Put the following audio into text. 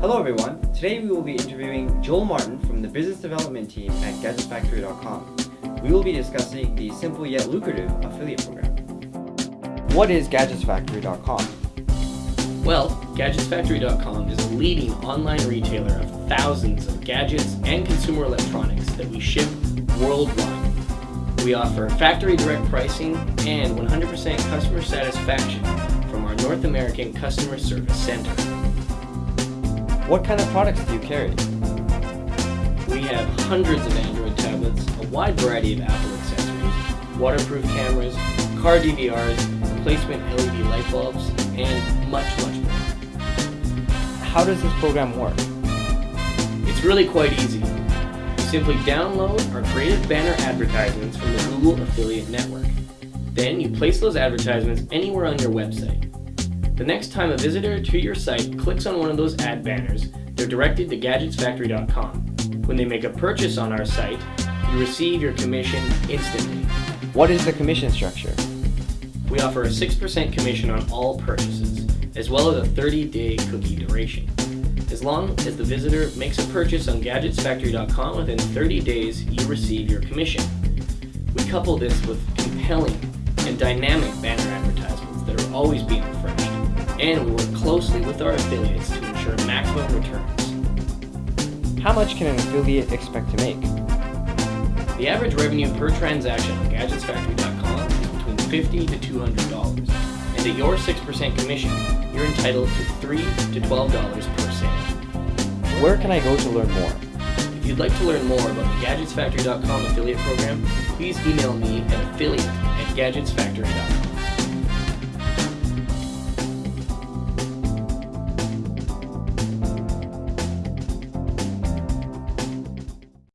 Hello everyone. Today we will be interviewing Joel Martin from the business development team at GadgetsFactory.com. We will be discussing the simple yet lucrative affiliate program. What is GadgetsFactory.com? Well, GadgetsFactory.com is a leading online retailer of thousands of gadgets and consumer electronics that we ship worldwide. We offer factory direct pricing and 100% customer satisfaction from our North American Customer Service Center. What kind of products do you carry? We have hundreds of Android tablets, a wide variety of Apple accessories, waterproof cameras, car DVRs, replacement LED light bulbs, and much, much more. How does this program work? It's really quite easy. Simply download our creative banner advertisements from the Google Affiliate Network. Then you place those advertisements anywhere on your website. The next time a visitor to your site clicks on one of those ad banners, they're directed to GadgetsFactory.com. When they make a purchase on our site, you receive your commission instantly. What is the commission structure? We offer a 6% commission on all purchases, as well as a 30-day cookie duration. As long as the visitor makes a purchase on GadgetsFactory.com within 30 days, you receive your commission. We couple this with compelling and dynamic banner advertisements that are always being refreshed and we work closely with our affiliates to ensure maximum returns. How much can an affiliate expect to make? The average revenue per transaction on GadgetsFactory.com is between 50 to $200, and at your 6% commission, you're entitled to 3 to $12 per sale. Where can I go to learn more? If you'd like to learn more about the GadgetsFactory.com affiliate program, please email me at affiliate at GadgetsFactory.com.